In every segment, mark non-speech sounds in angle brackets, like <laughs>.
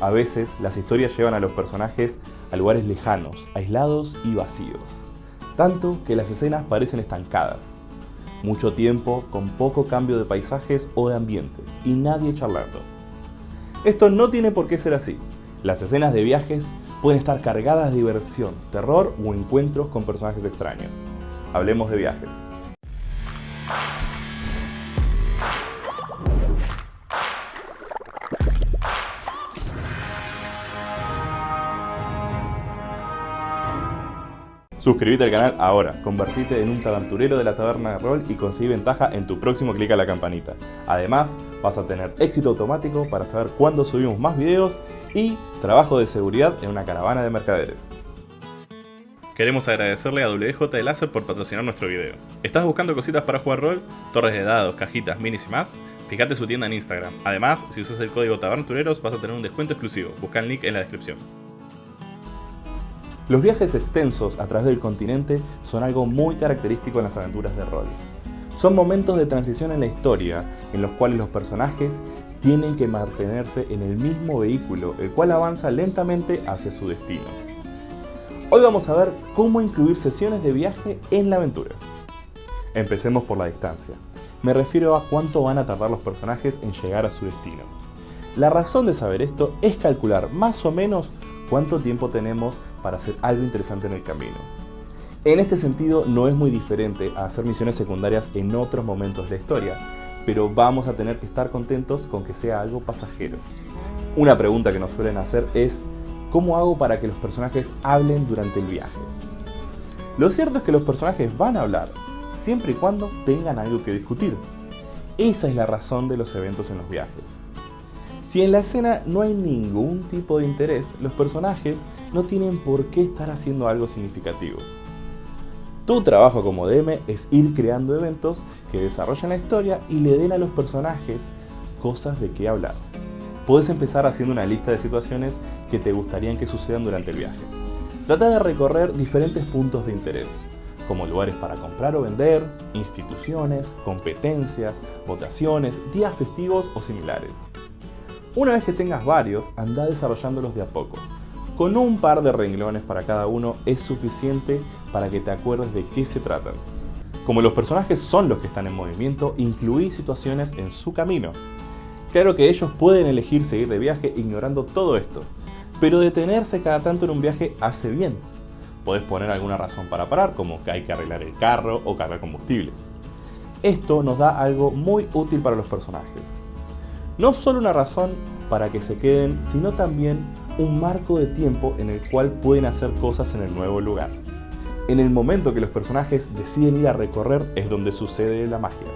A veces, las historias llevan a los personajes a lugares lejanos, aislados y vacíos. Tanto que las escenas parecen estancadas. Mucho tiempo con poco cambio de paisajes o de ambiente, y nadie charlando. Esto no tiene por qué ser así. Las escenas de viajes pueden estar cargadas de diversión, terror o encuentros con personajes extraños. Hablemos de viajes. Suscríbete al canal ahora, convertite en un taberturero de la taberna de rol y consigue ventaja en tu próximo clic a la campanita. Además, vas a tener éxito automático para saber cuándo subimos más videos y trabajo de seguridad en una caravana de mercaderes. Queremos agradecerle a WJ de Láser por patrocinar nuestro video. ¿Estás buscando cositas para jugar rol? Torres de dados, cajitas, minis y más? Fíjate su tienda en Instagram. Además, si usas el código TABERNTUREROS vas a tener un descuento exclusivo. Busca el link en la descripción. Los viajes extensos a través del continente son algo muy característico en las aventuras de rol. Son momentos de transición en la historia, en los cuales los personajes tienen que mantenerse en el mismo vehículo, el cual avanza lentamente hacia su destino. Hoy vamos a ver cómo incluir sesiones de viaje en la aventura. Empecemos por la distancia. Me refiero a cuánto van a tardar los personajes en llegar a su destino. La razón de saber esto es calcular más o menos cuánto tiempo tenemos para hacer algo interesante en el camino. En este sentido no es muy diferente a hacer misiones secundarias en otros momentos de la historia, pero vamos a tener que estar contentos con que sea algo pasajero. Una pregunta que nos suelen hacer es ¿cómo hago para que los personajes hablen durante el viaje? Lo cierto es que los personajes van a hablar, siempre y cuando tengan algo que discutir. Esa es la razón de los eventos en los viajes. Si en la escena no hay ningún tipo de interés, los personajes no tienen por qué estar haciendo algo significativo. Tu trabajo como DM es ir creando eventos que desarrollen la historia y le den a los personajes cosas de qué hablar. Puedes empezar haciendo una lista de situaciones que te gustarían que sucedan durante el viaje. Trata de recorrer diferentes puntos de interés, como lugares para comprar o vender, instituciones, competencias, votaciones, días festivos o similares. Una vez que tengas varios, anda desarrollándolos de a poco, con un par de renglones para cada uno es suficiente para que te acuerdes de qué se tratan. Como los personajes son los que están en movimiento, incluí situaciones en su camino. Claro que ellos pueden elegir seguir de viaje ignorando todo esto, pero detenerse cada tanto en un viaje hace bien. Puedes poner alguna razón para parar, como que hay que arreglar el carro o cargar combustible. Esto nos da algo muy útil para los personajes. No solo una razón para que se queden, sino también un marco de tiempo en el cual pueden hacer cosas en el nuevo lugar. En el momento que los personajes deciden ir a recorrer es donde sucede la magia.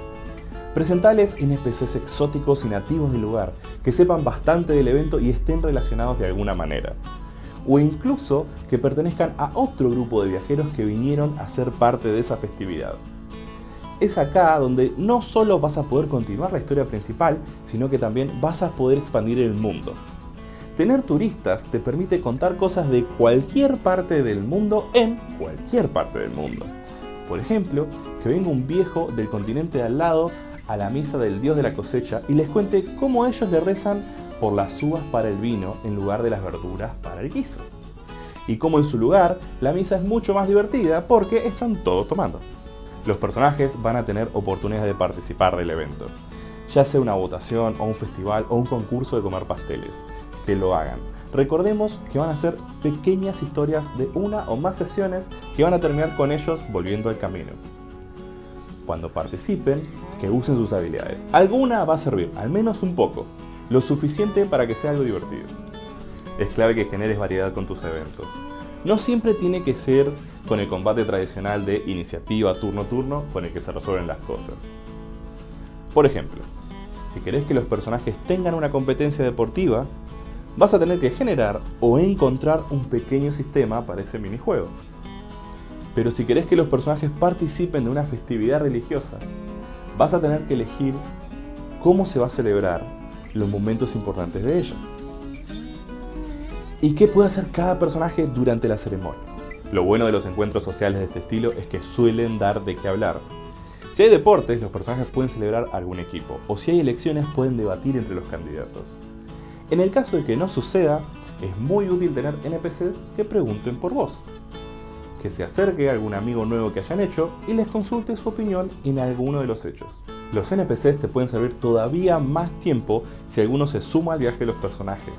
Presentales NPCs exóticos y nativos del lugar, que sepan bastante del evento y estén relacionados de alguna manera. O incluso que pertenezcan a otro grupo de viajeros que vinieron a ser parte de esa festividad. Es acá donde no solo vas a poder continuar la historia principal, sino que también vas a poder expandir el mundo. Tener turistas te permite contar cosas de cualquier parte del mundo en cualquier parte del mundo. Por ejemplo, que venga un viejo del continente de al lado a la misa del dios de la cosecha y les cuente cómo ellos le rezan por las uvas para el vino en lugar de las verduras para el guiso. Y cómo en su lugar la misa es mucho más divertida porque están todos tomando. Los personajes van a tener oportunidades de participar del evento, ya sea una votación o un festival o un concurso de comer pasteles que lo hagan. Recordemos que van a ser pequeñas historias de una o más sesiones que van a terminar con ellos volviendo al camino. Cuando participen, que usen sus habilidades. Alguna va a servir, al menos un poco, lo suficiente para que sea algo divertido. Es clave que generes variedad con tus eventos. No siempre tiene que ser con el combate tradicional de iniciativa turno-turno con el que se resuelven las cosas. Por ejemplo, si querés que los personajes tengan una competencia deportiva, vas a tener que generar o encontrar un pequeño sistema para ese minijuego. Pero si querés que los personajes participen de una festividad religiosa, vas a tener que elegir cómo se va a celebrar los momentos importantes de ella. ¿Y qué puede hacer cada personaje durante la ceremonia? Lo bueno de los encuentros sociales de este estilo es que suelen dar de qué hablar. Si hay deportes, los personajes pueden celebrar algún equipo, o si hay elecciones pueden debatir entre los candidatos. En el caso de que no suceda, es muy útil tener NPCs que pregunten por vos. Que se acerque a algún amigo nuevo que hayan hecho y les consulte su opinión en alguno de los hechos. Los NPCs te pueden servir todavía más tiempo si alguno se suma al viaje de los personajes.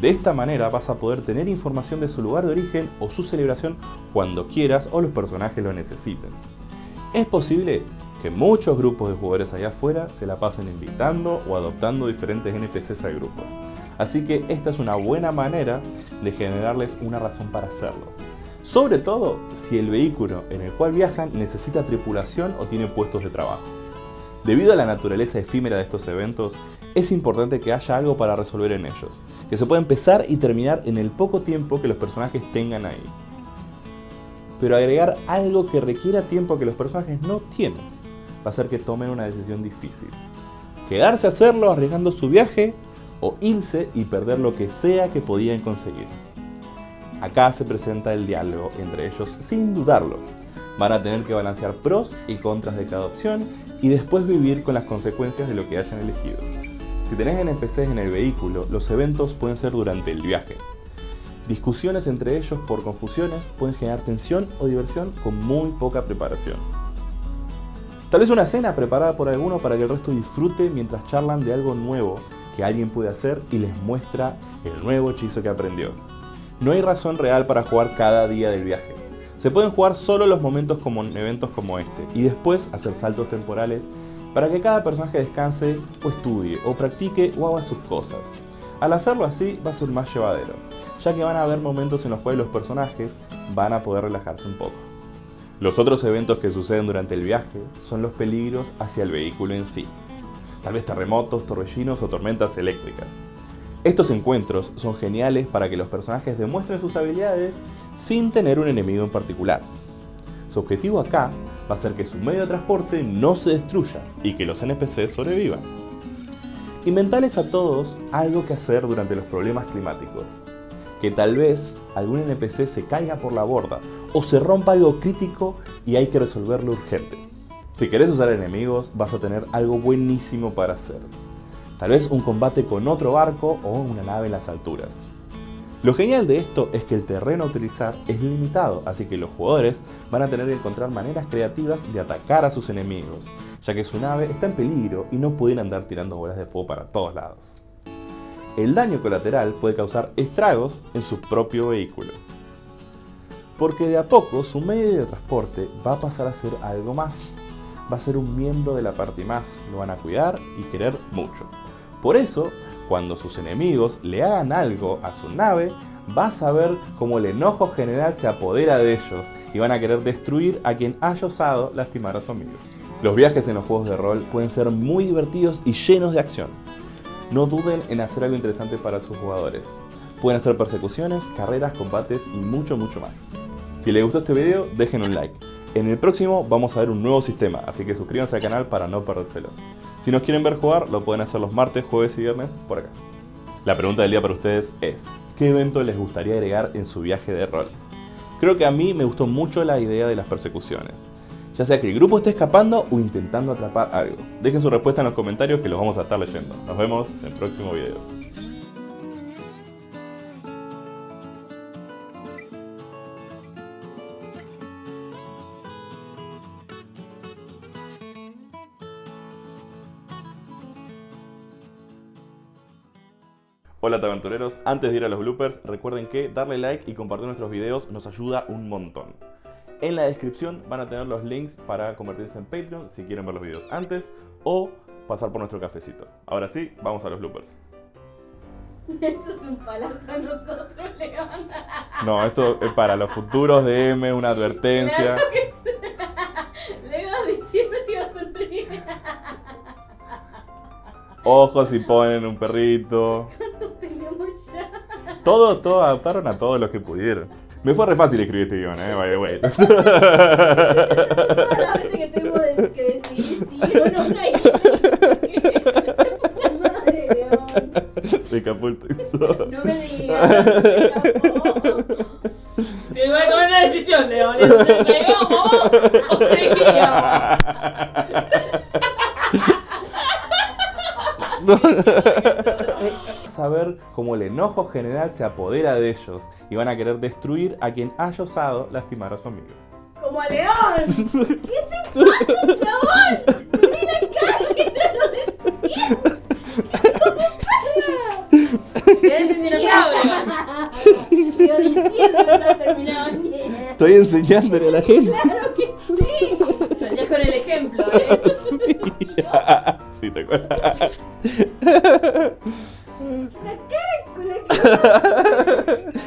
De esta manera vas a poder tener información de su lugar de origen o su celebración cuando quieras o los personajes lo necesiten. Es posible que muchos grupos de jugadores allá afuera se la pasen invitando o adoptando diferentes NPCs al grupo. Así que esta es una buena manera de generarles una razón para hacerlo. Sobre todo si el vehículo en el cual viajan necesita tripulación o tiene puestos de trabajo. Debido a la naturaleza efímera de estos eventos, es importante que haya algo para resolver en ellos, que se pueda empezar y terminar en el poco tiempo que los personajes tengan ahí. Pero agregar algo que requiera tiempo que los personajes no tienen, va a hacer que tomen una decisión difícil. Quedarse a hacerlo arriesgando su viaje o irse y perder lo que sea que podían conseguir. Acá se presenta el diálogo entre ellos sin dudarlo. Van a tener que balancear pros y contras de cada opción y después vivir con las consecuencias de lo que hayan elegido. Si tenés NPCs en el vehículo, los eventos pueden ser durante el viaje. Discusiones entre ellos por confusiones pueden generar tensión o diversión con muy poca preparación. Tal vez una cena preparada por alguno para que el resto disfrute mientras charlan de algo nuevo que alguien puede hacer y les muestra el nuevo hechizo que aprendió. No hay razón real para jugar cada día del viaje. Se pueden jugar solo los momentos como en eventos como este y después hacer saltos temporales para que cada personaje descanse o estudie o practique o haga sus cosas. Al hacerlo así va a ser más llevadero, ya que van a haber momentos en los cuales los personajes van a poder relajarse un poco. Los otros eventos que suceden durante el viaje son los peligros hacia el vehículo en sí, tal vez terremotos, torbellinos o tormentas eléctricas. Estos encuentros son geniales para que los personajes demuestren sus habilidades sin tener un enemigo en particular. Su objetivo acá va a ser que su medio de transporte no se destruya y que los NPCs sobrevivan. Inventales a todos algo que hacer durante los problemas climáticos. Que tal vez algún NPC se caiga por la borda o se rompa algo crítico y hay que resolverlo urgente. Si querés usar enemigos vas a tener algo buenísimo para hacer. Tal vez un combate con otro barco o una nave en las alturas. Lo genial de esto es que el terreno a utilizar es limitado, así que los jugadores van a tener que encontrar maneras creativas de atacar a sus enemigos, ya que su nave está en peligro y no pueden andar tirando bolas de fuego para todos lados. El daño colateral puede causar estragos en su propio vehículo, porque de a poco su medio de transporte va a pasar a ser algo más, va a ser un miembro de la parte más, lo van a cuidar y querer mucho. Por eso, cuando sus enemigos le hagan algo a su nave, vas a ver cómo el enojo general se apodera de ellos y van a querer destruir a quien haya osado lastimar a su amigo. Los viajes en los juegos de rol pueden ser muy divertidos y llenos de acción. No duden en hacer algo interesante para sus jugadores. Pueden hacer persecuciones, carreras, combates y mucho mucho más. Si les gustó este video, dejen un like. En el próximo vamos a ver un nuevo sistema, así que suscríbanse al canal para no perdérselo. Si nos quieren ver jugar, lo pueden hacer los martes, jueves y viernes por acá. La pregunta del día para ustedes es, ¿qué evento les gustaría agregar en su viaje de rol? Creo que a mí me gustó mucho la idea de las persecuciones. Ya sea que el grupo esté escapando o intentando atrapar algo. Dejen su respuesta en los comentarios que los vamos a estar leyendo. Nos vemos en el próximo video. Hola tabertureros, antes de ir a los bloopers, recuerden que darle like y compartir nuestros videos nos ayuda un montón. En la descripción van a tener los links para convertirse en Patreon si quieren ver los videos antes o pasar por nuestro cafecito. Ahora sí, vamos a los bloopers. <laughs> Eso es un palazo a nosotros, León. No, esto es para los futuros DM, una advertencia. Claro que sí. <laughs> León diciendo que iba a sonreír. Ojos si ponen un perrito. <laughs> ¿Cuántos tenemos ya? Todo, todo adaptaron a todos los que pudieron. Me fue re fácil escribir este guion, eh, by the way. <laughs> <laughs> Veces que tengo que decidir si o no una. <laughs> Se escapó el texto. No me digas. Te voy a tomar una decisión, León. ¿Traigamos o seguíamos? Ver cómo el enojo general se apodera de ellos y van a querer destruir a quien haya osado lastimar a su amigo. Como a León. <laughs> ¿Qué te pasa, chabón? Estoy enseñándole a la gente. Claro que sí. Soñás con el ejemplo, ¿eh? <laughs> Sí, te acuerdas. <laughs> La cara con la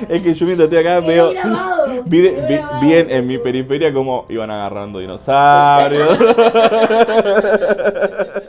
que. Es que yo mientras estoy acá veo. <laughs> Vi, de- Quedó vi- grabado. vi en, en mi periferia cómo iban agarrando dinosaurios. <laughs>